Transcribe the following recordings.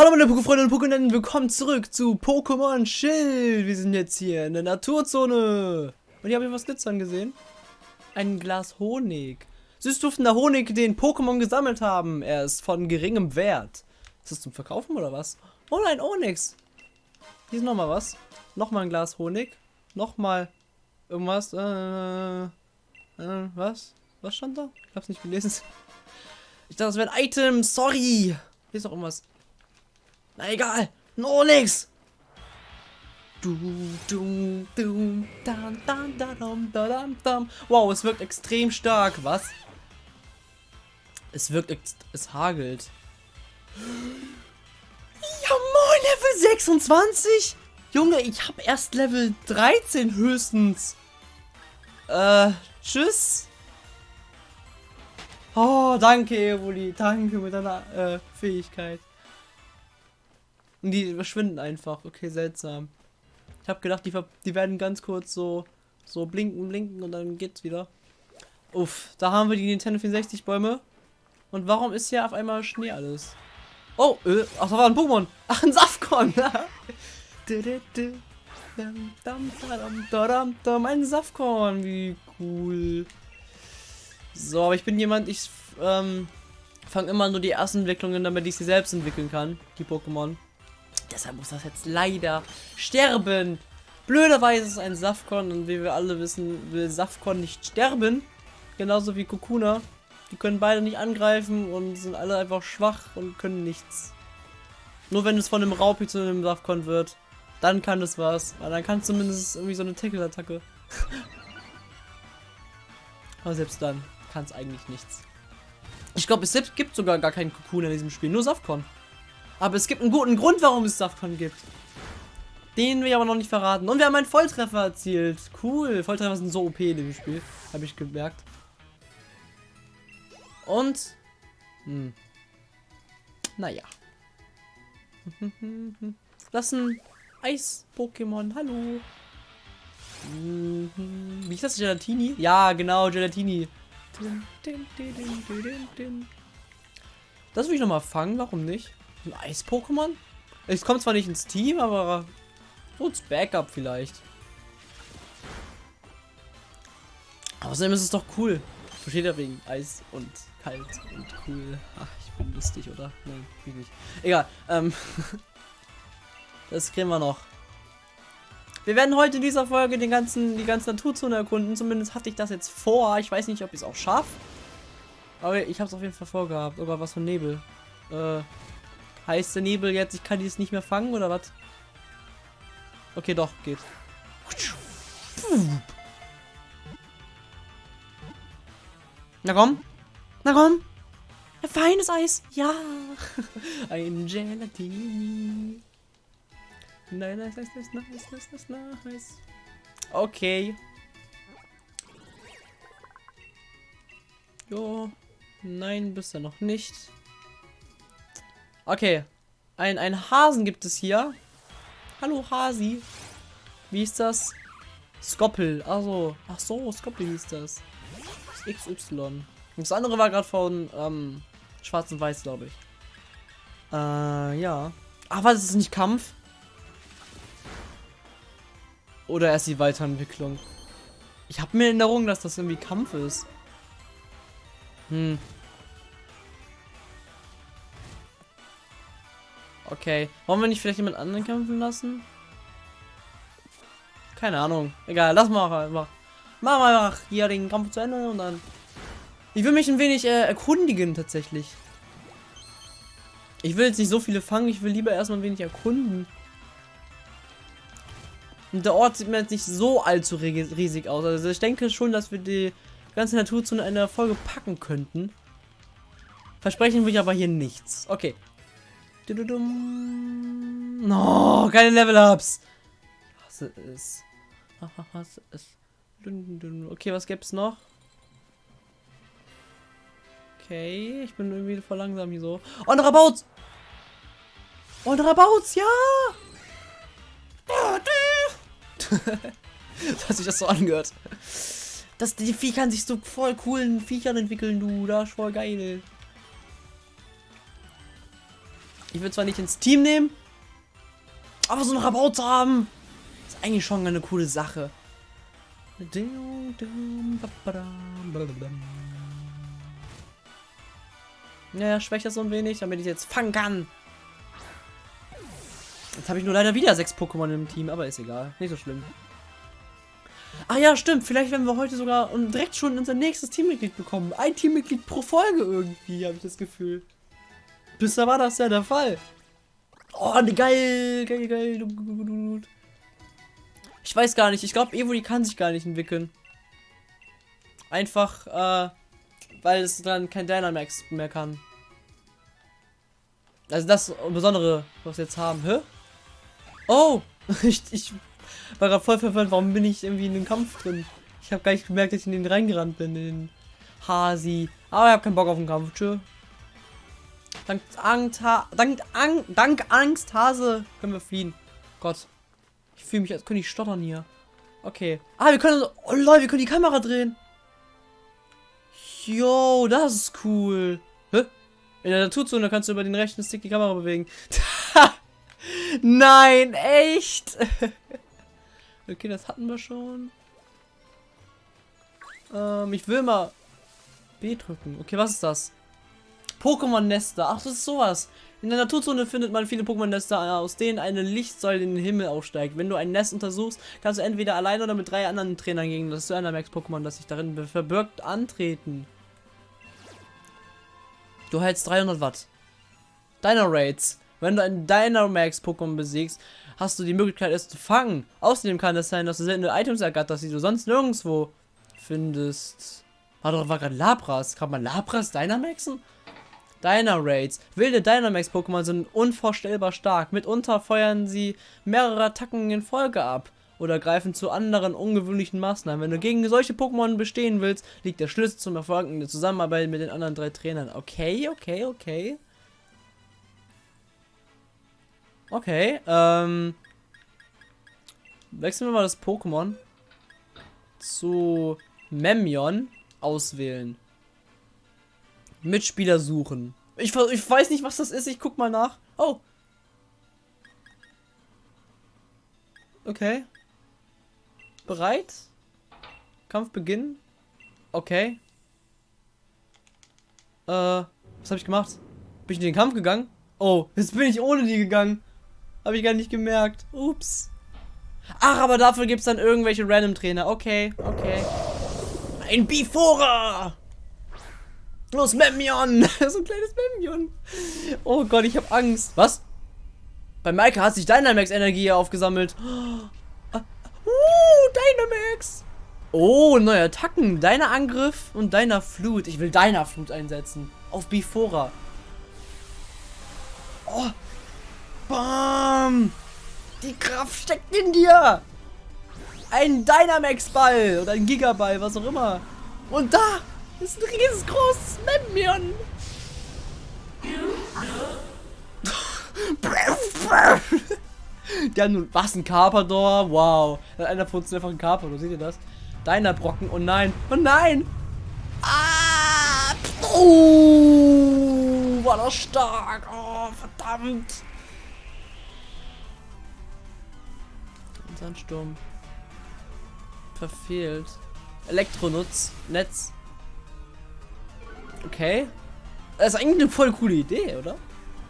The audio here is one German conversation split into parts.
Hallo meine Pokéfreunde und Pokénennen, willkommen zurück zu Pokémon Schild. Wir sind jetzt hier in der Naturzone. Und hier habe ich was glitzern gesehen. Ein Glas Honig. Süßduftender Honig, den Pokémon gesammelt haben. Er ist von geringem Wert. Ist das zum Verkaufen oder was? Oh nein, Onyx. Hier ist nochmal was. Nochmal ein Glas Honig. Nochmal irgendwas. Äh, äh, was? Was stand da? Ich hab's nicht gelesen. Ich dachte, das wäre ein Item. Sorry. Hier ist noch irgendwas. Na egal. No nix. Du, du, du, dan, dan, dan, dan, dan, Wow, es wirkt extrem stark. Was? Es wirkt, es hagelt. Ja moin, Level 26? Junge, ich habe erst Level 13 höchstens. Äh, tschüss. Oh, danke, Evoli. Danke mit deiner äh, Fähigkeit. Und die verschwinden einfach. Okay, seltsam. Ich habe gedacht, die, die werden ganz kurz so, so blinken, blinken und dann geht's wieder. Uff, da haben wir die Nintendo 64 Bäume. Und warum ist hier auf einmal Schnee alles? Oh, äh, ach, da war ein Pokémon. Ach, ein Safkon. ein Safkorn, wie cool. So, aber ich bin jemand, ich ähm, fange immer nur die ersten Entwicklungen, damit ich sie selbst entwickeln kann, die Pokémon. Deshalb muss das jetzt leider sterben. Blöderweise ist es ein Safkon und wie wir alle wissen, will Safkon nicht sterben. Genauso wie Kokuna. Die können beide nicht angreifen und sind alle einfach schwach und können nichts. Nur wenn es von einem Raupi zu einem Safkon wird, dann kann es was. Weil dann kann es zumindest irgendwie so eine Tackle-Attacke. Aber selbst dann kann es eigentlich nichts. Ich glaube, es gibt sogar gar keinen Kokuna in diesem Spiel, nur Safkon. Aber es gibt einen guten Grund, warum es Safkon gibt. Den will ich aber noch nicht verraten. Und wir haben einen Volltreffer erzielt. Cool. Volltreffer sind so OP in dem Spiel. Habe ich gemerkt. Und. Hm. Naja. Das ist ein Eis-Pokémon. Hallo. Wie ist das? Gelatini? Ja, genau, Gelatini. Das will ich nochmal fangen, warum nicht? Ein Eis-Pokémon? Es kommt zwar nicht ins Team, aber so ins Backup vielleicht. Außerdem ist es doch cool. Versteht ja wegen Eis und kalt und cool. Ach, ich bin lustig, oder? Nein, ich nicht. Egal. Ähm das kriegen wir noch. Wir werden heute in dieser Folge den ganzen, die ganze Naturzone erkunden. Zumindest hatte ich das jetzt vor. Ich weiß nicht, ob ich es auch schaffe. Aber ich habe es auf jeden Fall vorgehabt. Gott, was für ein Nebel. Äh, Heißt der Nebel jetzt, ich kann die jetzt nicht mehr fangen oder was? Okay, doch, geht. Na komm. Na komm. Ein feines Eis. Ja. Ein Gelatini. Nein, nice, nice, nice, nice, nice, nice, nice. Okay. Jo. Nein, bisher noch nicht. Okay. Ein, ein Hasen gibt es hier. Hallo Hasi. Wie ist das? Skoppel. Also, ach so, Skoppel hieß das. das XY. Das andere war gerade von ähm, Schwarz und Weiß, glaube ich. Äh, ja. Ach, was ist nicht Kampf? Oder erst die Weiterentwicklung? Ich habe mir in Erinnerung, dass das irgendwie Kampf ist. Hm. Okay. Wollen wir nicht vielleicht jemand anderen kämpfen lassen? Keine Ahnung. Egal, lass mal einfach. Machen wir einfach hier den Kampf zu Ende und dann. Ich will mich ein wenig äh, erkundigen tatsächlich. Ich will jetzt nicht so viele fangen, ich will lieber erstmal ein wenig erkunden. Und der Ort sieht mir jetzt nicht so allzu riesig aus. Also ich denke schon, dass wir die ganze Natur zu einer Folge packen könnten. Versprechen will ich aber hier nichts. Okay, No, keine Level-Ups. Hasse es. Hasse es. Okay, was gibt's noch? Okay, ich bin irgendwie voll langsam hier so. Ein Rabauts! Ein Rabauts, ja! Dass sich das so angehört. Das, die Vieh kann sich so voll coolen Viechern entwickeln, du. Das ist voll geil. Ich will zwar nicht ins Team nehmen, aber so einen Rabatt zu haben, ist eigentlich schon eine coole Sache. Naja, schwächt das so ein wenig, damit ich jetzt fangen kann. Jetzt habe ich nur leider wieder sechs Pokémon im Team, aber ist egal. Nicht so schlimm. Ah ja, stimmt. Vielleicht werden wir heute sogar und direkt schon unser nächstes Teammitglied bekommen. Ein Teammitglied pro Folge irgendwie, habe ich das Gefühl. Bisher war das ja der Fall. Oh, ne, geil, geil, geil. Ich weiß gar nicht. Ich glaube, Evoli kann sich gar nicht entwickeln. Einfach, äh, weil es dann kein Dynamax mehr kann. Also das Besondere, was wir jetzt haben. Hä? Oh! ich, ich war gerade voll verwirrt. Warum bin ich irgendwie in den Kampf drin? Ich habe gar nicht gemerkt, dass ich in den reingerannt bin, in den Hasi. Aber ich habe keinen Bock auf den Kampf. Tschö. Dank Angst, dank, Ang dank Angst, Hase, können wir fliehen. Gott. Ich fühle mich, als könnte ich stottern hier. Okay. Ah, wir können, oh Leute, wir können die Kamera drehen. Yo, das ist cool. Hä? In der Naturzone kannst du über den rechten Stick die Kamera bewegen. Nein, echt? okay, das hatten wir schon. Ähm, ich will mal B drücken. Okay, was ist das? Pokémon-Nester. Ach, das ist sowas. In der Naturzone findet man viele Pokémon-Nester, aus denen eine Lichtsäule in den Himmel aufsteigt. Wenn du ein Nest untersuchst, kannst du entweder alleine oder mit drei anderen Trainern gegen das Dynamax-Pokémon, das sich darin verbirgt, antreten. Du hältst 300 Watt. Dino-Raids. Wenn du ein Dynamax-Pokémon besiegst, hast du die Möglichkeit, es zu fangen. Außerdem kann es sein, dass du seltene Items ergatterst, die du sonst nirgendwo findest. Warte, war gerade Labras. Kann man Labras Dynamaxen? Dynaraids. Wilde Dynamax-Pokémon sind unvorstellbar stark. Mitunter feuern sie mehrere Attacken in Folge ab oder greifen zu anderen ungewöhnlichen Maßnahmen. Wenn du gegen solche Pokémon bestehen willst, liegt der Schlüssel zum Erfolg in der Zusammenarbeit mit den anderen drei Trainern. Okay, okay, okay. Okay, ähm. Wechseln wir mal das Pokémon zu Memion auswählen. Mitspieler suchen. Ich, ich weiß nicht, was das ist. Ich guck mal nach. Oh. Okay. Bereit? Kampf beginnen? Okay. Äh, was habe ich gemacht? Bin ich in den Kampf gegangen? Oh, jetzt bin ich ohne die gegangen. Habe ich gar nicht gemerkt. Ups. Ach, aber dafür gibt es dann irgendwelche Random Trainer. Okay, okay. Ein Bifora! Los, Memion! so ein kleines Memion. Oh Gott, ich habe Angst. Was? Bei Maike hat sich Dynamax-Energie aufgesammelt. Uh, Dynamax! Oh, neue Attacken. Deiner Angriff und deiner Flut. Ich will deiner Flut einsetzen. Auf Bifora. Oh. Bam! Die Kraft steckt in dir! Ein Dynamax-Ball oder ein Gigaball, was auch immer. Und da ist ein riesengroßes Memmion. Der nun, was ein Carpador? Wow. Einer von uns einfach ein Carpador, seht ihr das? Deiner Brocken, oh nein, oh nein! Ah! Oh, war das stark! Oh, verdammt! Sandsturm. Verfehlt. Elektronutz. Netz. Okay. Das ist eigentlich eine voll coole Idee, oder?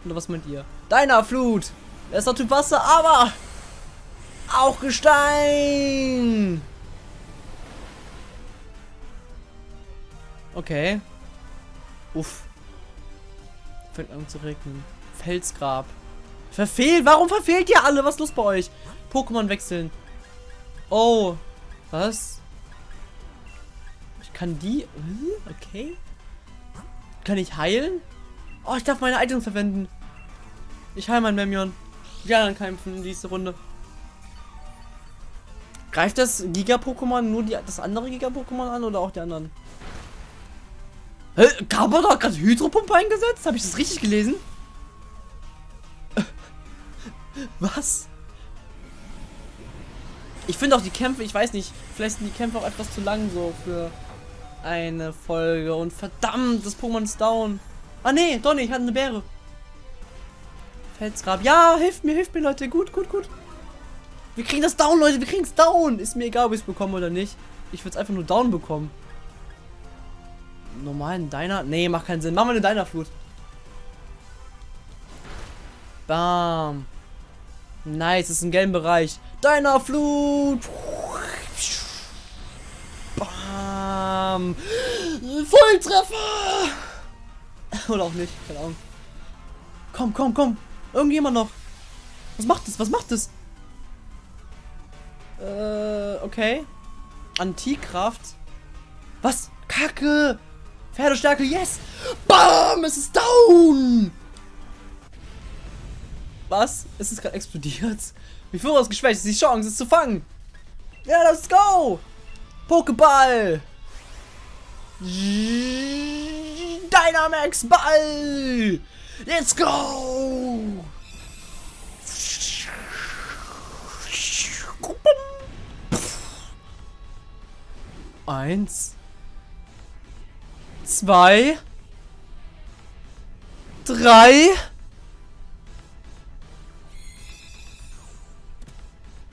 Oder was meint ihr? Deiner Flut! Er ist Typ Wasser, aber auch Gestein! Okay. Uff. Fängt an zu regnen. Felsgrab. Verfehlt? Warum verfehlt ihr alle? Was ist los bei euch? Pokémon wechseln. Oh. Was? Ich kann die... Okay. Kann ich heilen? Oh, ich darf meine Items verwenden. Ich heile mein Memion. Die anderen kämpfen in diese Runde. Greift das Giga-Pokémon nur die, das andere Giga-Pokémon an oder auch die anderen? Hä? Carpador hat gerade Hydropumpe eingesetzt? Habe ich das richtig gelesen? Was? Ich finde auch die Kämpfe, ich weiß nicht, vielleicht sind die Kämpfe auch etwas zu lang so für eine Folge. Und verdammt, das Pokémon ist down. Ah nee, nicht, ich hatte eine Beere. Felsgrab. Ja, hilft mir, hilft mir, Leute. Gut, gut, gut. Wir kriegen das down, Leute. Wir kriegen es down. Ist mir egal, ob ich es bekomme oder nicht. Ich würde es einfach nur down bekommen. Normalen Deiner? Nee, macht keinen Sinn. Machen wir eine Deiner-Flut. Bam. Nice, ist ein gelben Bereich. Deiner-Flut. Bam. Volltreffer. Oder auch nicht, keine Ahnung. Komm, komm, komm. Irgendjemand noch. Was macht das? Was macht das? Äh, okay. Antikraft. Was? Kacke. Pferdestärke, yes. Bam, es ist down. Was? Es ist gerade explodiert. Wie Führer ist geschwächt. Es ist die Chance, es zu fangen. Ja, let's go. Pokéball. Dynamax Ball. Let's go. Eins. Zwei. Drei.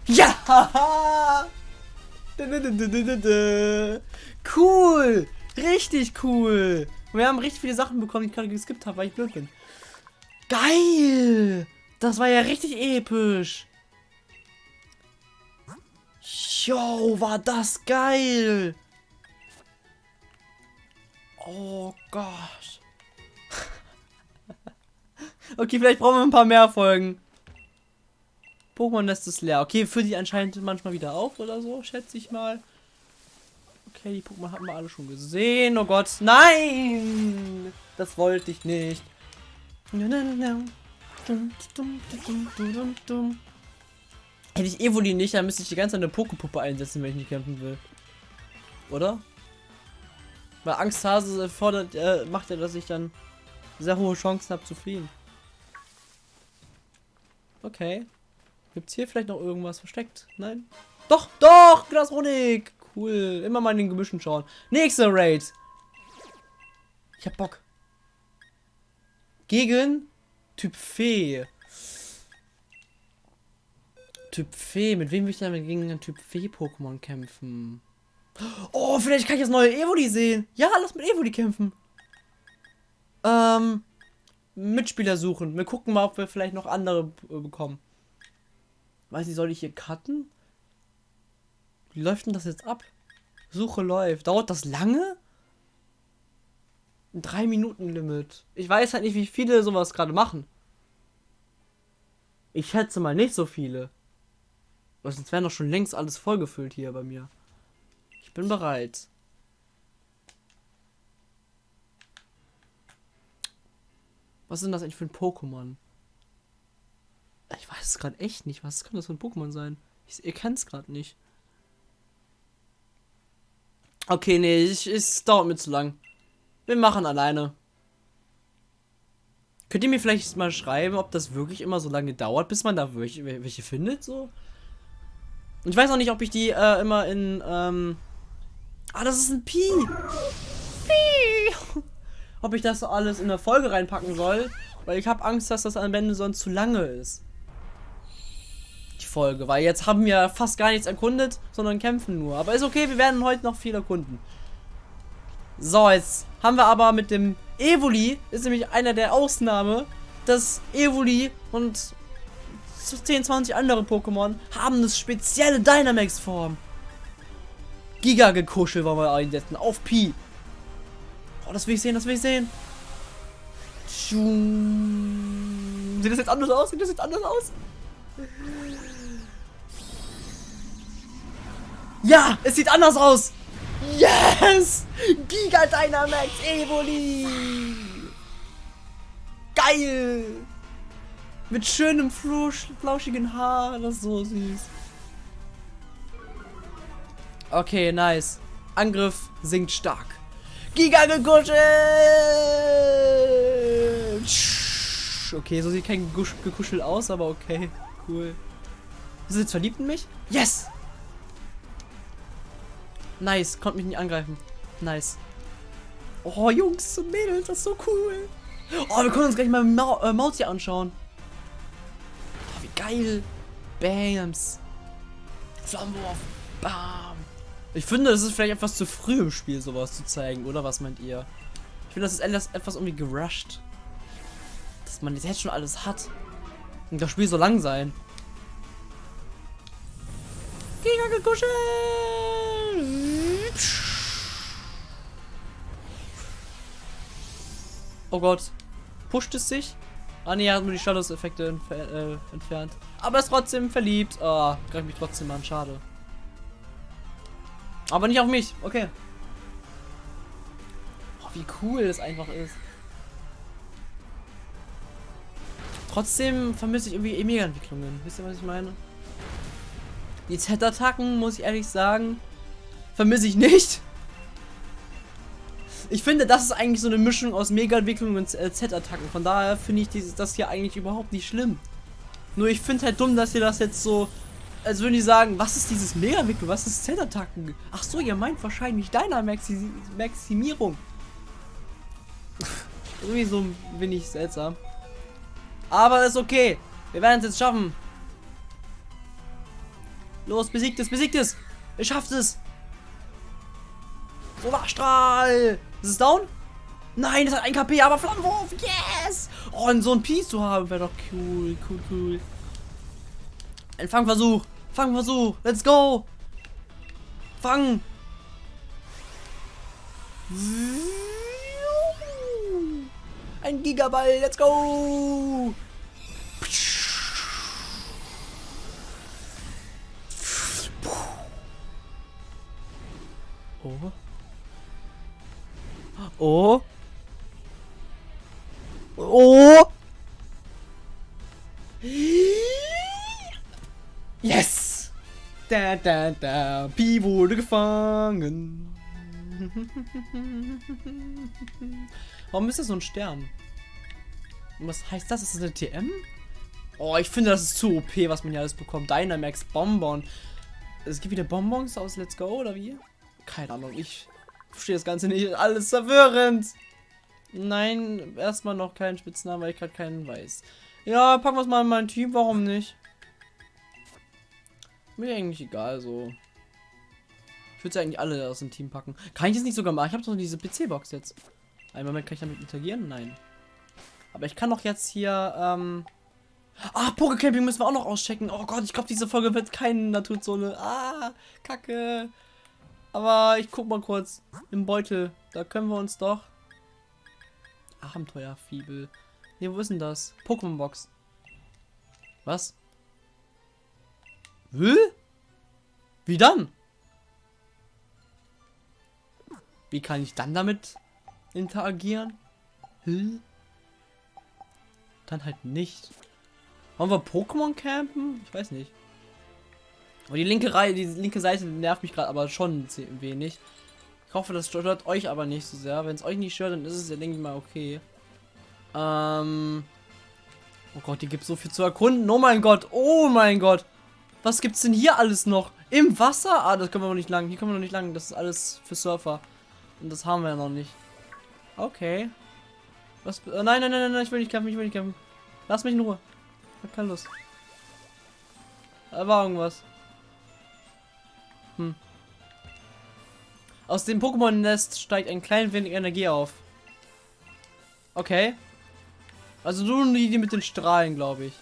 Ja! Cool! Richtig cool! Wir haben richtig viele Sachen bekommen, die ich gerade geskippt habe, weil ich blöd bin. Geil! Das war ja richtig episch. Yo, war das geil! Oh Gott. okay, vielleicht brauchen wir ein paar mehr Folgen. Pokémon lässt es leer. Okay, für die anscheinend manchmal wieder auf oder so, schätze ich mal. Okay, die Pokémon haben wir alle schon gesehen. Oh Gott, nein! Das wollte ich nicht. Hätte ich Evoli nicht, dann müsste ich die ganze Zeit eine Pokepuppe einsetzen, wenn ich nicht kämpfen will. Oder? Weil Angsthase fordert, äh, macht ja, dass ich dann sehr hohe Chancen habe zu fliehen. Okay. Gibt's hier vielleicht noch irgendwas versteckt? Nein? Doch, doch, Glasronik. Cool. Immer mal in den Gemischen schauen. Nächster Raid. Ich hab Bock. Gegen Typ Fee. Typ Fee. Mit wem will ich denn gegen einen Typ Fee-Pokémon kämpfen? Oh, vielleicht kann ich das neue Evoli sehen. Ja, lass mit Evoli kämpfen. Ähm, Mitspieler suchen. Wir gucken mal, ob wir vielleicht noch andere äh, bekommen. Weiß nicht, soll ich hier cutten? Wie läuft denn das jetzt ab? Suche läuft. Dauert das lange? Ein 3 Minuten Limit. Ich weiß halt nicht, wie viele sowas gerade machen. Ich schätze mal nicht so viele. Sonst wäre doch schon längst alles vollgefüllt hier bei mir. Ich bin bereit. Was ist das eigentlich für ein Pokémon? Ich weiß es gerade echt nicht. Was kann das für ein Pokémon sein? Ich, ihr kennt es gerade nicht. Okay, nee, ich, es dauert mir zu lang. Wir machen alleine. Könnt ihr mir vielleicht mal schreiben, ob das wirklich immer so lange dauert, bis man da welche, welche findet, so? Und ich weiß auch nicht, ob ich die äh, immer in, ähm, Ah, das ist ein Pi. Pi. Ob ich das alles in der Folge reinpacken soll, weil ich habe Angst, dass das am Ende sonst zu lange ist. Folge, weil jetzt haben wir fast gar nichts erkundet, sondern kämpfen nur. Aber ist okay, wir werden heute noch viel erkunden. So, jetzt haben wir aber mit dem Evoli, ist nämlich einer der Ausnahme, dass Evoli und 10, 20 andere Pokémon haben eine spezielle Dynamax-Form. Giga-Gekuschel wollen wir einsetzen. Auf Pi. Oh, das will ich sehen, das will ich sehen. Sieht das jetzt anders aus? Sieht das jetzt anders aus? Ja, es sieht anders aus. Yes! Giga Dynamax Evoli! Geil! Mit schönem flauschigen Haar, das ist so süß. Okay, nice. Angriff sinkt stark. Giga gekuschelt! Okay, so sieht kein gekuschelt aus, aber okay. Cool. Ist jetzt verliebt in mich? Yes! Nice, konnte mich nicht angreifen. Nice. Oh, Jungs und Mädels, das ist so cool. Oh, wir können uns gleich mal Ma äh, Maus hier anschauen. Geil. Bams. Flammenwurf. Bam. Ich finde, das ist vielleicht etwas zu früh im Spiel, sowas zu zeigen, oder? Was meint ihr? Ich finde, das ist etwas, etwas irgendwie gerusht. Dass man jetzt schon alles hat. Und das Spiel so lang sein. Giga gekuschelt! Oh Gott. Pusht es sich? Ah ne, er hat nur die Shadows-Effekte entfer äh, entfernt. Aber ist trotzdem verliebt. Ah, oh, greift mich trotzdem an. Schade. Aber nicht auf mich. Okay. Oh, wie cool das einfach ist. Trotzdem vermisse ich irgendwie e Mega-Entwicklungen. Wisst ihr, was ich meine? Die Z-Attacken, muss ich ehrlich sagen, vermisse ich nicht. Ich finde, das ist eigentlich so eine Mischung aus Mega-Entwicklung und äh, Z-Attacken. Von daher finde ich dieses, das hier eigentlich überhaupt nicht schlimm. Nur ich finde halt dumm, dass ihr das jetzt so... Als würden die sagen, was ist dieses Mega-Entwicklung? Was ist Z-Attacken? Ach so, ihr meint wahrscheinlich deiner Maxi Maximierung. Irgendwie so bin ich seltsam. Aber ist okay. Wir werden es jetzt schaffen. Los, besiegt es, besiegt es. Ihr schafft es. Solarstrahl. Ist es down? Nein, das hat ein KP, aber Flammenwurf. Yes. Oh, und so ein Piece zu haben wäre doch cool, cool, cool. Ein Fangversuch. Fangversuch. Let's go. Fangen. Ein Gigaball. Let's go. Oh. Oh. Oh. Yes. Da, da, da. Pi wurde gefangen. Warum ist das so ein Stern? Was heißt das? Ist das eine TM? Oh, ich finde, das ist zu OP, was man hier alles bekommt. Dynamax Bonbon. Es gibt wieder Bonbons aus Let's Go, oder wie? Keine Ahnung, ich verstehe das Ganze nicht. Alles verwirrend. Nein, erstmal noch keinen Spitznamen, weil ich gerade keinen weiß. Ja, packen wir es mal in mein Team, warum nicht? Mir eigentlich egal, so. Ich würde eigentlich alle aus dem Team packen. Kann ich das nicht sogar machen? Ich habe doch diese PC-Box jetzt. Einen Moment, kann ich damit interagieren? Nein. Aber ich kann doch jetzt hier, ähm... Ah, Pokecamping müssen wir auch noch auschecken. Oh Gott, ich glaube, diese Folge wird keine Naturzone. Ah, kacke. Aber ich guck mal kurz. Im Beutel. Da können wir uns doch. Abenteuerfibel. Ne, wo ist denn das? Pokémon-Box. Was? Will? Wie dann? Wie kann ich dann damit interagieren? Hm? Dann halt nicht. Wollen wir Pokémon campen? Ich weiß nicht. Aber die linke Reihe, die linke Seite nervt mich gerade aber schon ein wenig. Ich hoffe, das stört euch aber nicht so sehr. Wenn es euch nicht stört, dann ist es ja, denke ich mal, okay. Ähm. Oh Gott, hier gibt so viel zu erkunden. Oh mein Gott, oh mein Gott. Was gibt's denn hier alles noch? Im Wasser? Ah, das können wir noch nicht lang. Hier können wir noch nicht lang. Das ist alles für Surfer. Und das haben wir ja noch nicht. Okay. Was? Oh, nein, nein, nein, nein, ich will nicht kämpfen, ich will nicht kämpfen. Lass mich in Ruhe. Ich hab keine Lust. Da war irgendwas. Hm. Aus dem Pokémon-Nest steigt ein klein wenig Energie auf. Okay. Also nur die, die mit den Strahlen, glaube ich.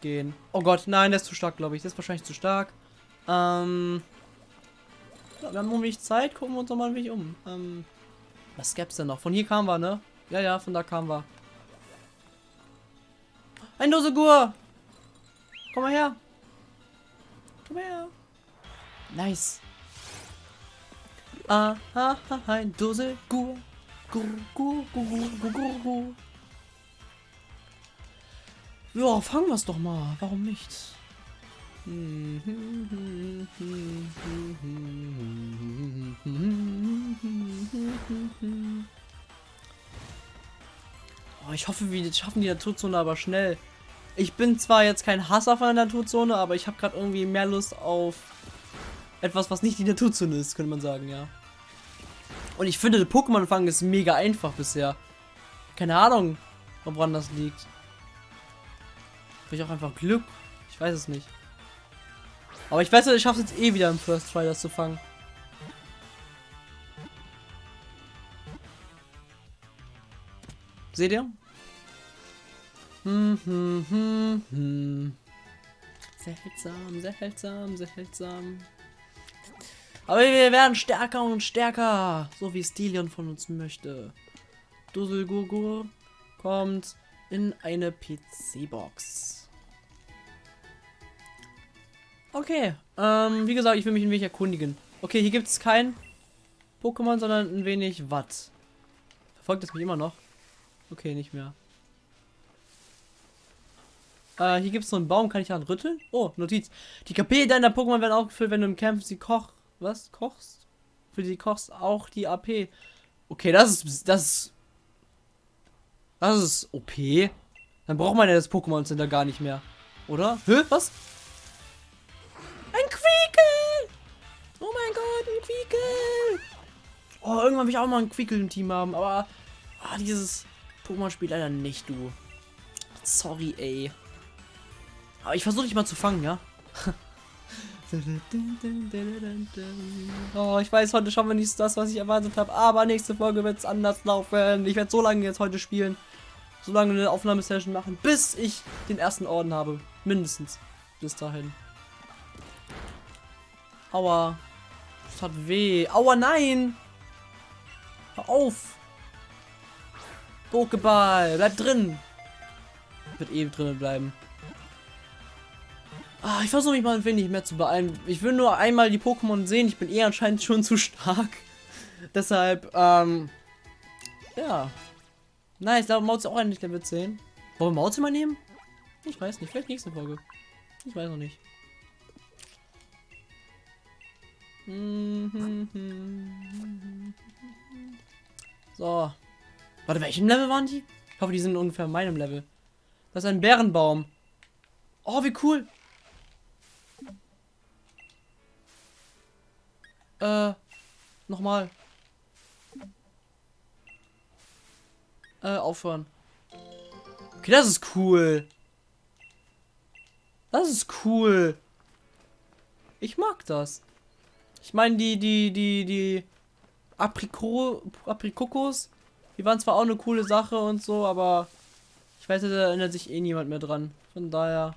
Gehen. Oh Gott, nein, der ist zu stark, glaube ich. Der ist wahrscheinlich zu stark. Ähm. Ja, wir haben noch wenig Zeit. Gucken wir uns doch mal ein wenig um. Ähm. Was gäb's denn noch? Von hier kamen wir, ne? Ja, ja, von da kamen wir. Ein Dosegur! Komm mal her! Komm her! Nice. Aha, ein Dose Gur. Gur, Gur, Gur, Gur, Gur, Gur. Ja, fangen wir es doch mal. Warum nicht? Oh, ich hoffe, wir schaffen die Naturzone aber schnell. Ich bin zwar jetzt kein Hasser von der Naturzone, aber ich habe gerade irgendwie mehr Lust auf etwas, was nicht die Naturzone ist, könnte man sagen, ja. Und ich finde, der Pokémon-Fang ist mega einfach bisher. Keine Ahnung, woran das liegt. Vielleicht auch einfach Glück. Ich weiß es nicht. Aber ich weiß, ich schaffe es jetzt eh wieder im First Try, das zu fangen. Seht ihr? Hm, hm, hm, hm. Seltsam, seltsam, seltsam. Aber wir werden stärker und stärker, so wie Stilion von uns möchte. Dusselgurgur kommt in eine PC-Box. Okay, ähm, wie gesagt, ich will mich ein wenig erkundigen. Okay, hier gibt es kein Pokémon, sondern ein wenig Watt. Verfolgt es mich immer noch? Okay, nicht mehr. Äh, hier gibt es so einen Baum, kann ich daran rütteln? Oh, Notiz. Die KP deiner Pokémon werden auch gefüllt, wenn du im Kampf sie koch... Was? Kochst? Für die kochst auch die AP. Okay, das ist... Das ist... Das ist OP. Dann braucht man ja das Pokémon Center gar nicht mehr. Oder? Hä? Was? Ein Quiekel! Oh mein Gott, ein Quiekel! Oh, irgendwann will ich auch mal ein Quiekel im Team haben, aber... Ah, dieses Pokémon-Spiel leider nicht, du. Sorry, ey. Aber ich versuche dich mal zu fangen, ja? oh, ich weiß, heute schauen wir nicht das, was ich erwartet habe. Aber nächste Folge wird es anders laufen. Ich werde so lange jetzt heute spielen. So lange eine Aufnahmesession machen, bis ich den ersten Orden habe. Mindestens. Bis dahin. Aua. Das hat weh. Aua, nein! Hör auf! Pokéball, bleib drin! Wird eh drinnen bleiben. Ah, ich versuche mich mal ein wenig mehr zu beeilen. Ich will nur einmal die Pokémon sehen. Ich bin eh anscheinend schon zu stark. Deshalb, ähm, ja. Nice, da Mauzi auch endlich Level 10. Wollen wir Mauzi mal nehmen? Ich weiß nicht, vielleicht nächste Folge. Ich weiß noch nicht. So. Warte, welchem Level waren die? Ich hoffe, die sind ungefähr meinem Level. Das ist ein Bärenbaum. Oh, wie cool. Äh, nochmal. Äh, aufhören. Okay, das ist cool. Das ist cool. Ich mag das. Ich meine, die, die, die, die Apriko Aprikokos, die waren zwar auch eine coole Sache und so, aber ich weiß, da erinnert sich eh niemand mehr dran. Von daher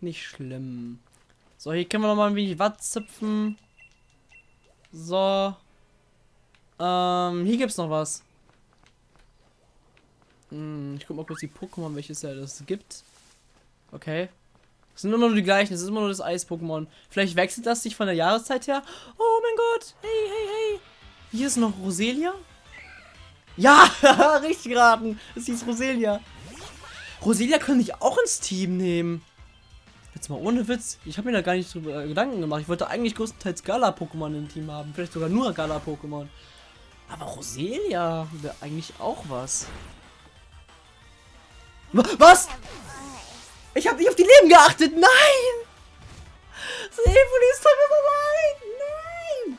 nicht schlimm. So, hier können wir noch mal ein wenig Watt zupfen. So. Ähm, hier gibt's noch was. Hm, ich guck mal kurz die Pokémon, welches ja das gibt. Okay. Das sind immer nur die gleichen, es ist immer nur das Eis-Pokémon. Vielleicht wechselt das sich von der Jahreszeit her. Oh mein Gott. Hey, hey, hey. Hier ist noch Roselia. Ja, richtig geraten. Das hieß Roselia. Roselia könnte ich auch ins Team nehmen. Jetzt mal ohne Witz. Ich habe mir da gar nicht drüber Gedanken gemacht. Ich wollte eigentlich größtenteils Gala-Pokémon im Team haben. Vielleicht sogar nur Gala-Pokémon. Aber Roselia wäre eigentlich auch was. Was? Ich habe nicht auf die Leben geachtet. Nein! Sepuli ist vorbei. Nein!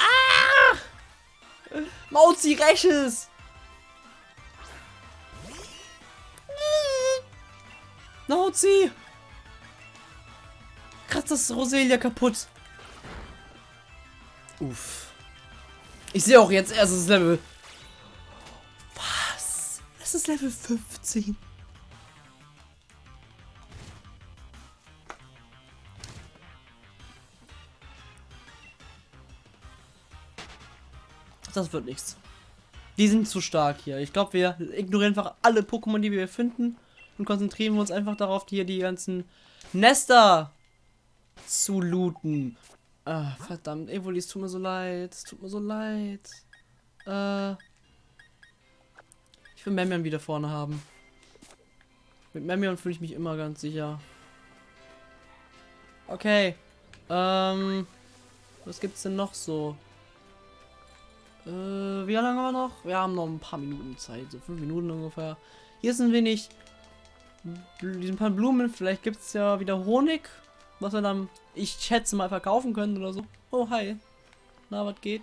Ah! Mauzi, räches! Mauzi! Kratzt das Roselia kaputt. Uff. Ich sehe auch jetzt erst das Level. Was? Es ist Level 15. Das wird nichts. Die sind zu stark hier. Ich glaube, wir ignorieren einfach alle Pokémon, die wir finden und konzentrieren uns einfach darauf, hier die ganzen Nester zu looten. Ah, verdammt, Evoli, es tut mir so leid. Es tut mir so leid. Äh, ich will Memion wieder vorne haben. Mit Memion fühle ich mich immer ganz sicher. Okay. Ähm, was gibt's denn noch so? Äh, wie lange haben wir noch? Wir haben noch ein paar Minuten Zeit, so fünf Minuten ungefähr. Hier sind wenig, diesen paar Blumen. Vielleicht gibt es ja wieder Honig was wir dann, ich schätze mal, verkaufen können oder so. Oh, hi. Na, was geht?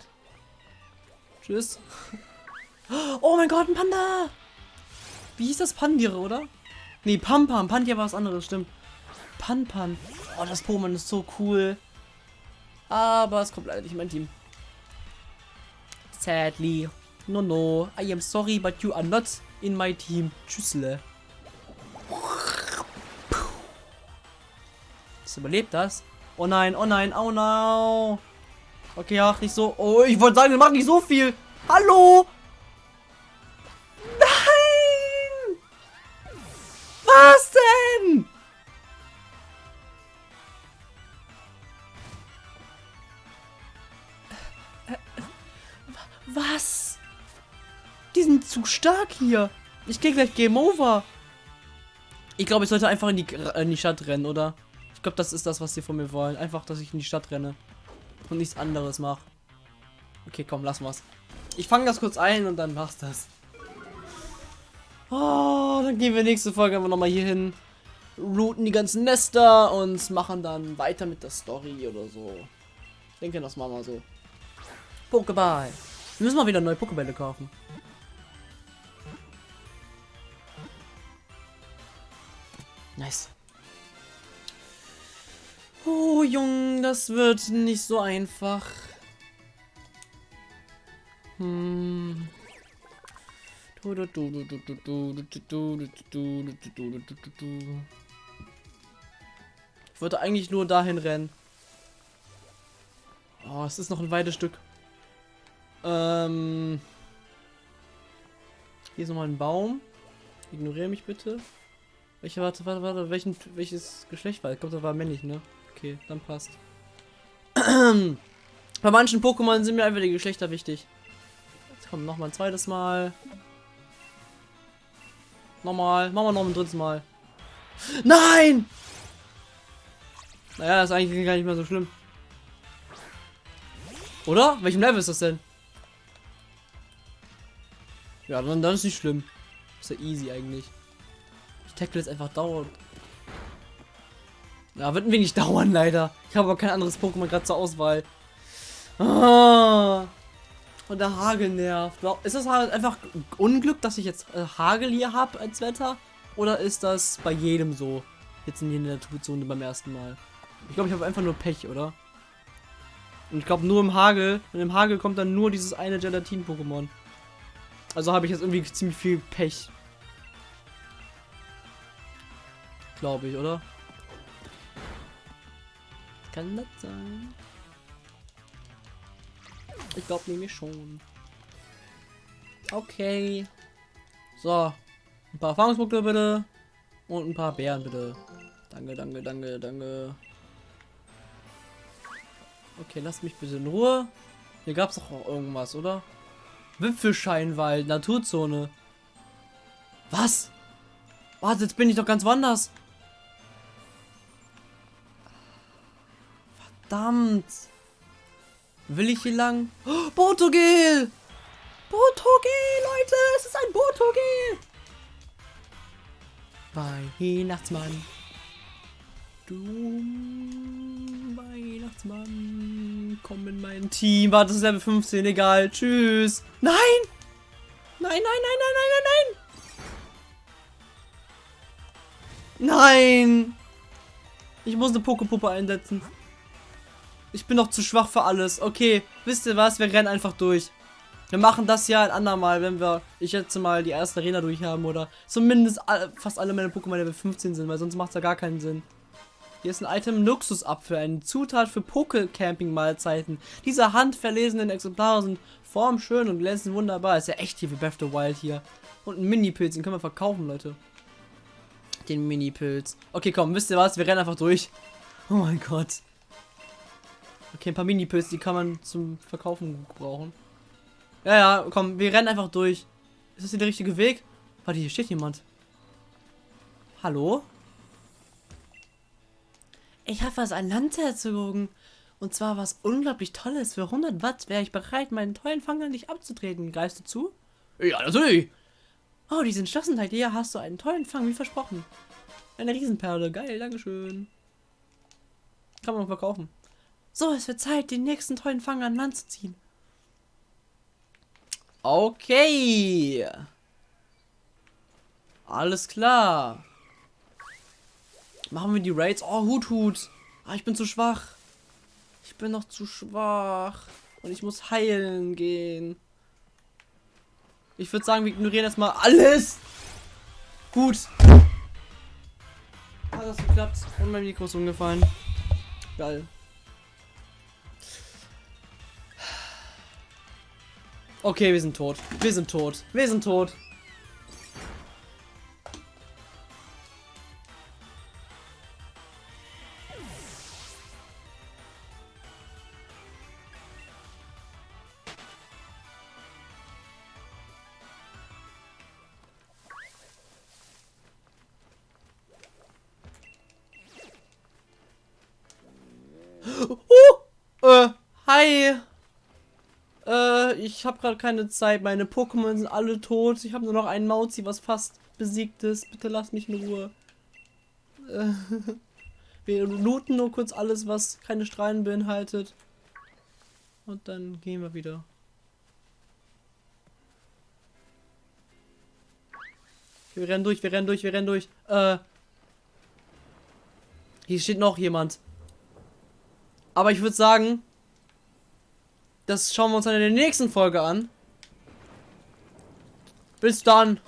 Tschüss. Oh mein Gott, ein Panda! Wie hieß das Pandire, oder? Nee, Pam-Pam. Pantia war was anderes, stimmt. Pan-Pan. Oh, das Pokémon ist so cool. Aber es kommt leider nicht in mein Team. Sadly. No, no. I am sorry, but you are not in my team. Tschüssle. Das überlebt das? Oh nein, oh nein, oh no. Okay, ach, nicht so. Oh, ich wollte sagen, machen nicht so viel. Hallo? Nein! Was denn? Was? Die sind zu stark hier. Ich gehe gleich Game Over. Ich glaube, ich sollte einfach in die, in die Stadt rennen, oder? Ich glaube, das ist das, was sie von mir wollen. Einfach, dass ich in die Stadt renne. Und nichts anderes mache. Okay, komm, lass mal's. Ich fange das kurz ein und dann machst das. Oh, dann gehen wir nächste Folge einfach nochmal hier hin. Routen die ganzen Nester und machen dann weiter mit der Story oder so. Ich denke, das machen wir so. Pokéball. Wir müssen mal wieder neue Pokébälle kaufen. Nice. Oh, Junge, das wird nicht so einfach. Hm. Ich wollte eigentlich nur dahin rennen. Oh, es ist noch ein weites Stück. Ähm. Hier ist nochmal ein Baum. Ignoriere mich bitte. Welche, warte, warte, warte, welchen, welches Geschlecht war? Ich glaube, das war männlich, ne? Okay, dann passt. Bei manchen Pokémon sind mir einfach die Geschlechter wichtig. Jetzt kommt noch mal ein zweites Mal. Nochmal. Machen wir noch ein drittes Mal. Nein! Naja, ist eigentlich gar nicht mehr so schlimm. Oder? Welchem Level ist das denn? Ja, dann, dann ist nicht schlimm. Ist ja easy eigentlich. Ich tackle jetzt einfach dauernd. Ja, wird ein wenig dauern, leider. Ich habe aber kein anderes Pokémon gerade zur Auswahl. Ah. Und der Hagel nervt. Ist das halt einfach Unglück, dass ich jetzt äh, Hagel hier habe als Wetter? Oder ist das bei jedem so? Jetzt in der Naturzone beim ersten Mal. Ich glaube, ich habe einfach nur Pech, oder? Und ich glaube, nur im Hagel. Und im Hagel kommt dann nur dieses eine Gelatin-Pokémon. Also habe ich jetzt irgendwie ziemlich viel Pech. Glaube ich, oder? Kann das sein? Ich glaube nämlich schon. Okay. So. Ein paar Erfahrungspunkte bitte. Und ein paar Bären bitte. Danke, danke, danke, danke. Okay, lasst mich bitte in Ruhe. Hier gab es doch auch irgendwas, oder? Wipfelscheinwald, Naturzone. Was? Warte, jetzt bin ich doch ganz woanders. Verdammt. Will ich hier lang? Oh, Botogel! Botogel, Leute! Es ist ein Botogel! Weihnachtsmann. Du Weihnachtsmann. Komm in mein Team. Warte, das ist Level 15. Egal. Tschüss. Nein! Nein, nein, nein, nein, nein, nein, nein! Nein! Ich muss eine Pokepuppe einsetzen. Ich bin noch zu schwach für alles. Okay, wisst ihr was? Wir rennen einfach durch. Wir machen das ja ein andermal, wenn wir, ich jetzt mal die erste Arena durch haben oder zumindest all, fast alle meine Pokémon Level 15 sind, weil sonst macht es ja gar keinen Sinn. Hier ist ein Item Luxusapfel, eine Zutat für Poke-Camping-Mahlzeiten. Diese handverlesenen Exemplare sind formschön und glänzen wunderbar. Ist ja echt hier wie Breath of the Wild hier. Und ein Mini-Pilz, den können wir verkaufen, Leute. Den Mini-Pilz. Okay, komm, wisst ihr was? Wir rennen einfach durch. Oh mein Gott. Okay, ein paar Mini-Pilze, die kann man zum Verkaufen gebrauchen. Ja, ja, komm, wir rennen einfach durch. Ist das hier der richtige Weg? Warte, hier steht jemand. Hallo? Ich habe was an Land erzogen. Und zwar was unglaublich Tolles. Für 100 Watt wäre ich bereit, meinen tollen Fang an dich abzutreten. Greifst du zu? Ja, natürlich. Oh, die Entschlossenheit. Hier hast du einen tollen Fang, wie versprochen. Eine Riesenperle. Geil, Dankeschön. Kann man verkaufen. So, es wird Zeit, den nächsten tollen Fang an Land zu ziehen. Okay. Alles klar. Machen wir die Raids? Oh, Hut, Hut. Ah, ich bin zu schwach. Ich bin noch zu schwach. Und ich muss heilen gehen. Ich würde sagen, wir ignorieren erstmal alles. Gut. Hat das geklappt? Und mein Mikro ist umgefallen. Geil. Okay, wir sind tot. Wir sind tot. Wir sind tot. Ich habe gerade keine Zeit. Meine Pokémon sind alle tot. Ich habe nur noch einen Mauzi, was fast besiegt ist. Bitte lass mich in Ruhe. Äh, wir looten nur kurz alles, was keine Strahlen beinhaltet. Und dann gehen wir wieder. Wir rennen durch, wir rennen durch, wir rennen durch. Äh. Hier steht noch jemand. Aber ich würde sagen, das schauen wir uns dann in der nächsten Folge an. Bis dann.